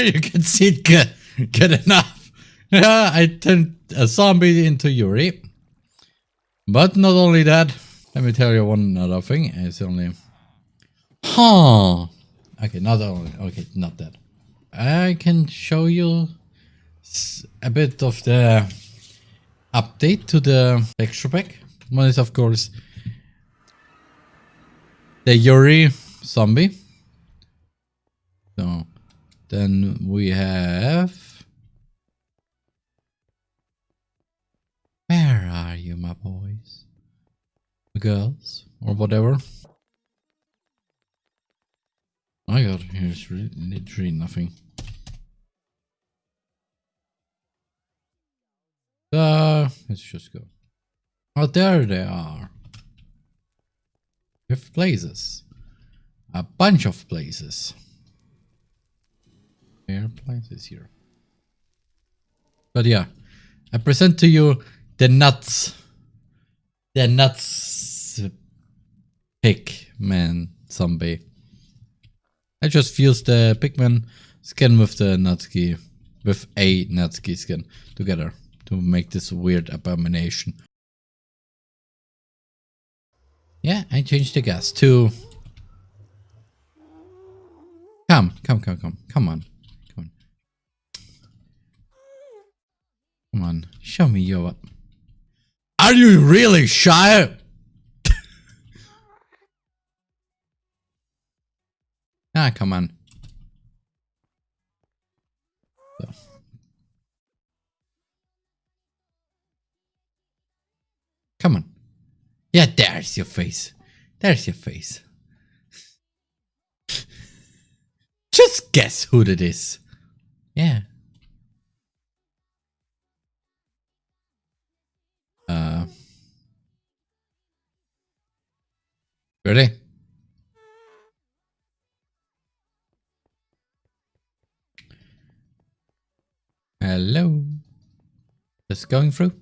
you can see it good, good enough. Yeah, I turned a zombie into Yuri. But not only that, let me tell you one other thing. It's only... Huh. Okay, not only... Okay, not that. I can show you a bit of the update to the texture pack. One is, of course, the Yuri zombie. Then we have... Where are you, my boys? Girls? Or whatever. My god, here's literally nothing. Uh, let's just go. Oh, there they are. Have places. A bunch of places. Are places here. But yeah, I present to you the nuts. The nuts pigman zombie. I just fused the pigman skin with the Natsuki, with a Natsuki skin together to make this weird abomination. Yeah, I changed the gas to... Come, come, come, come. Come on. Come on, show me your... Are you really shy? ah, come on. Come on. Yeah, there's your face. There's your face. Just guess who it is. Yeah. Uh. Ready? Hello. Just going through.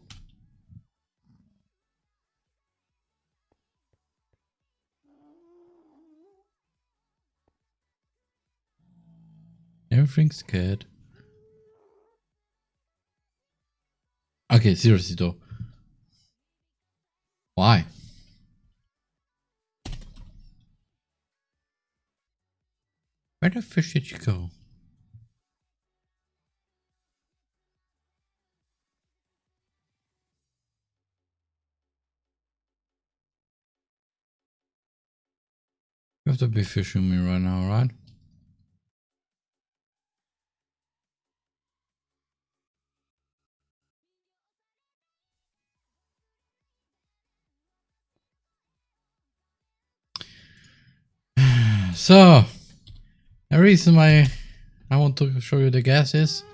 Everything's good. Okay, seriously though. Why? Where the fish did you go? You have to be fishing me right now, right? So, the reason why I want to show you the gas is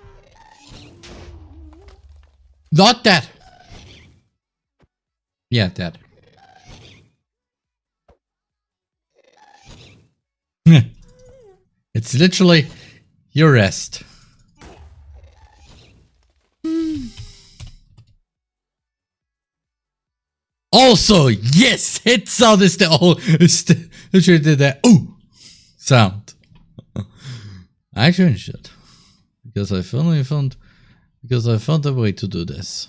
not that. Yeah, that. it's literally your rest. Also, yes, it sound is the old, literally did that. Oh, sound. I changed it because I finally found because I found a way to do this,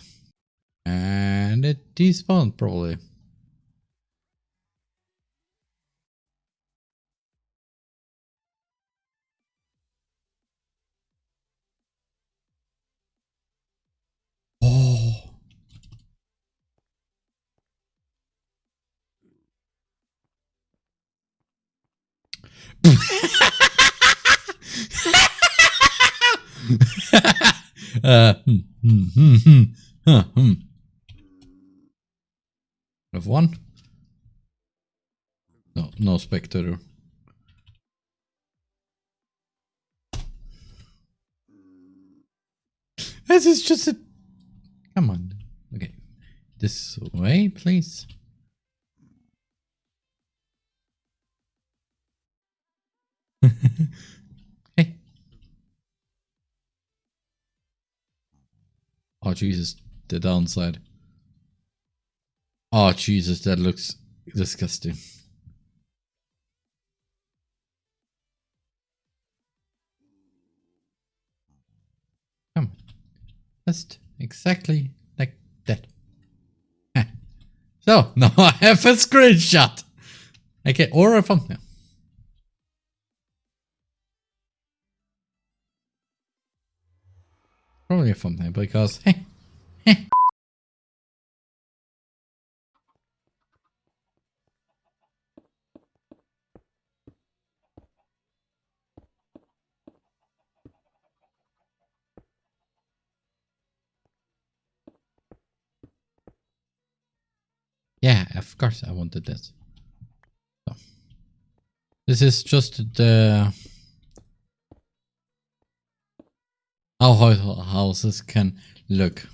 and it despawned probably. uh, hmm, hmm, hmm, huh. Have one? No, no spectator. This is just a... Come on. Okay. This way, please. Jesus. The downside. Oh, Jesus. That looks disgusting. Come. Just exactly like that. So, now I have a screenshot. Okay, or a thumbnail. Probably a thumbnail because. Yeah, of course I wanted this. So. This is just the how houses can look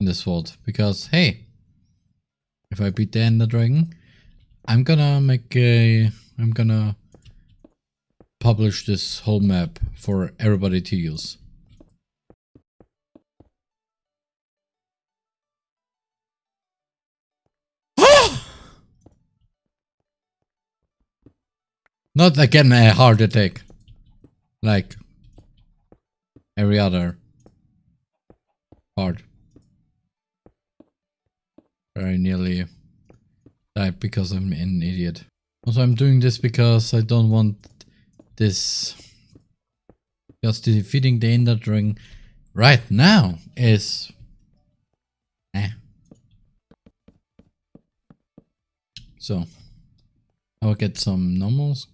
in this world. Because hey, if I beat the Ender Dragon, I'm gonna make a I'm gonna publish this whole map for everybody to use. Not again a heart attack. Like every other part. Very nearly died because I'm an idiot. Also, I'm doing this because I don't want this. Just defeating the Ender right now is. Eh. So, I'll get some normals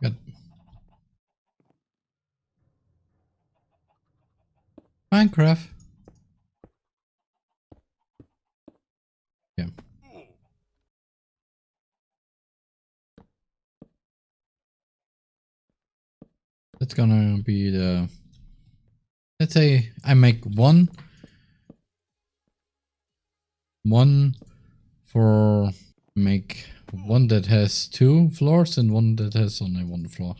Good. Minecraft. Yeah. That's gonna be the let's say I make one one for make one that has two floors and one that has only one floor.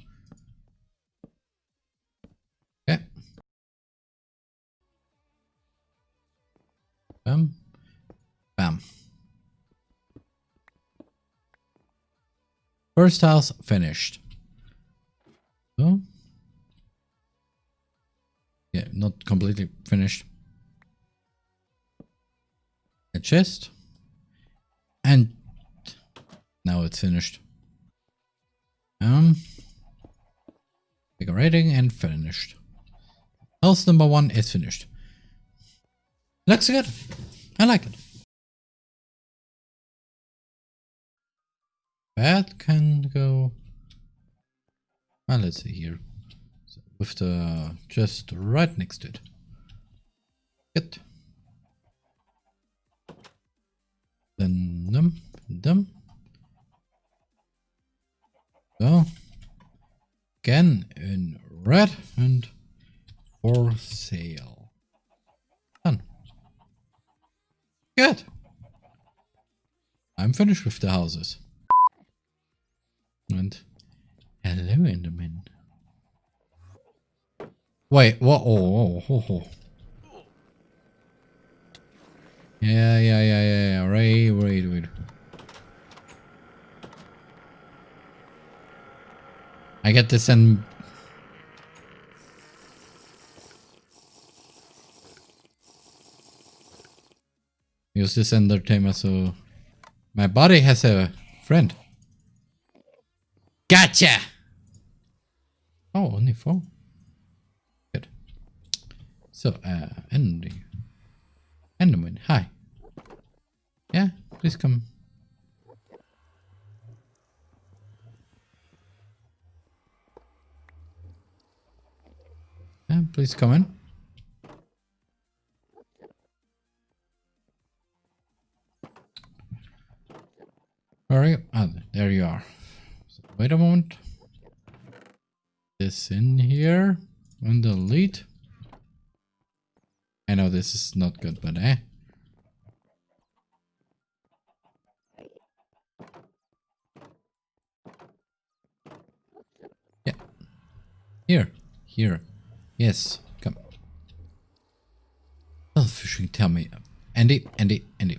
First house finished. So. Yeah, not completely finished. A chest. And now it's finished. Um, decorating and finished. House number one is finished. Looks good. I like it. That can go. Well, let's see here. So with the just right next to it. Good. Then them, them. So, again in red and for sale. Done. Good. I'm finished with the houses. And hello, Enderman. Wait, what? Oh, oh, oh, oh. Yeah, yeah, yeah, yeah, yeah. Right, right, right. I get to send... Use this entertainment so... My body has a friend. Gotcha! Oh, only four. Good. So, uh, Andy. Enderman, hi. Yeah, please come Yeah, please come in. All right, ah, there you are. Wait a moment. This in here and delete. I know this is not good, but eh. Yeah. Here. Here. Yes. Come. Oh, fishing. tell me. Andy, Andy, Andy.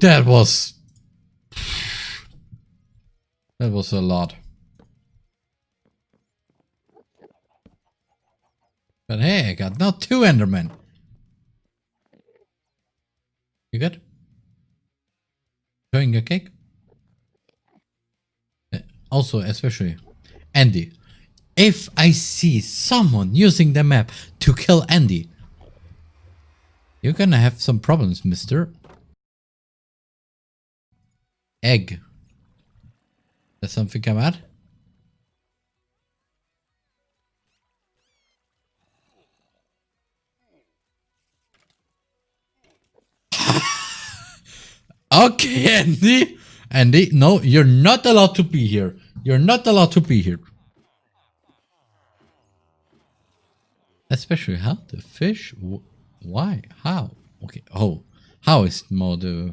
That was... That was a lot. But hey, I got now two Endermen. You good? Enjoying your cake? Uh, Also, especially, Andy. If I see someone using the map to kill Andy, you're gonna have some problems, mister. Egg. That's something come out? okay, Andy. Andy, no, you're not allowed to be here. You're not allowed to be here. Especially how the fish? Wh- Why? How? Okay. Oh, how is more the uh,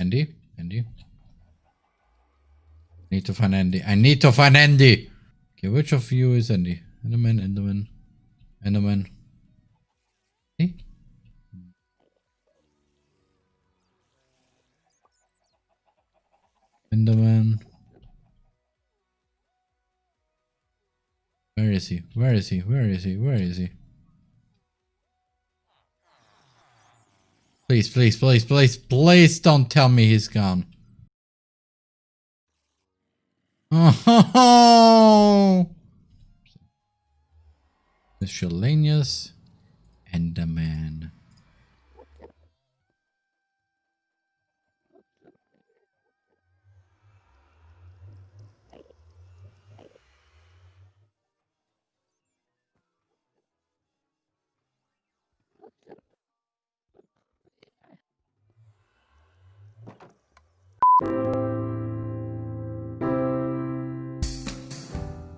Andy? Andy? Need to find Andy. I need to find Andy! Okay, which of you is Andy? Enderman, Enderman, Enderman. Hey? Enderman. Where is he? Where is he? Where is he? Where is he? Please, please, please, please, please don't tell me he's gone. Oh, miscellaneous Enderman.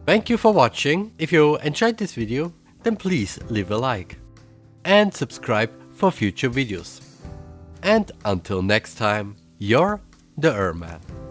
Thank you for watching. If you enjoyed this video, then please leave a like and subscribe for future videos. And until next time, you're the Erman.